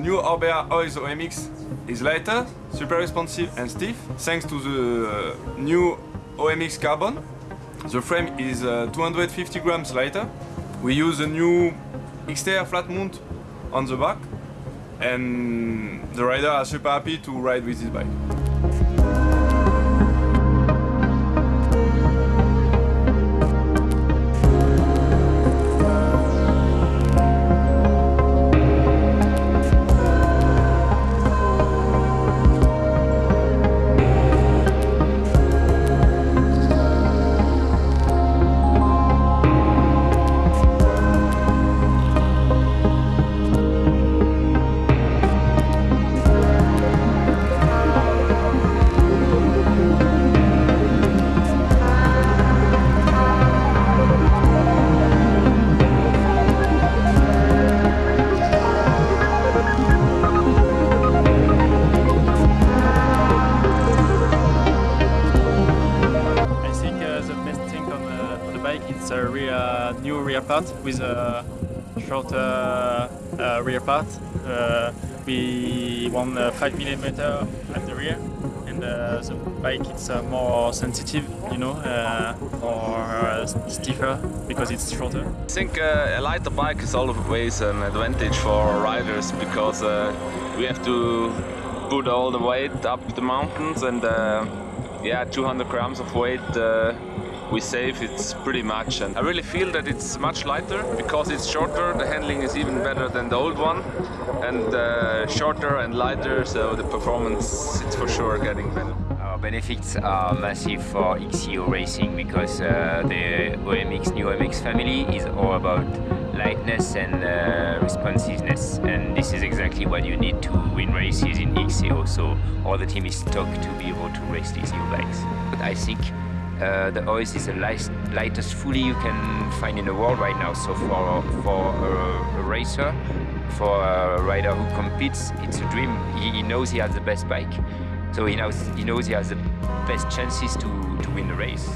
The new Orbea Oiz OMX is lighter, super responsive and stiff thanks to the uh, new OMX carbon. The frame is uh, 250 grams lighter. We use a new XTR flat mount on the back and the rider are super happy to ride with this bike. New rear part with a shorter uh, rear part. Uh, we want uh, 5 millimeter at the rear and uh, the bike it's uh, more sensitive, you know, uh, or uh, stiffer because it's shorter. I think uh, a lighter bike is always an advantage for riders because uh, we have to put all the weight up the mountains and uh, yeah 200 grams of weight uh, we save it's pretty much and I really feel that it's much lighter because it's shorter the handling is even better than the old one and uh, shorter and lighter so the performance it's for sure getting better. Our benefits are massive for XCO racing because uh, the OMX new OMX family is all about lightness and uh, responsiveness and this is exactly what you need to win races in XCO so all the team is stuck to be able to race these new bikes. But I think uh, the Oiz is the light, lightest fully you can find in the world right now. So for, for a, a racer for a rider who competes it's a dream. He, he knows he has the best bike. So he knows he knows he has the best chances to, to win the race.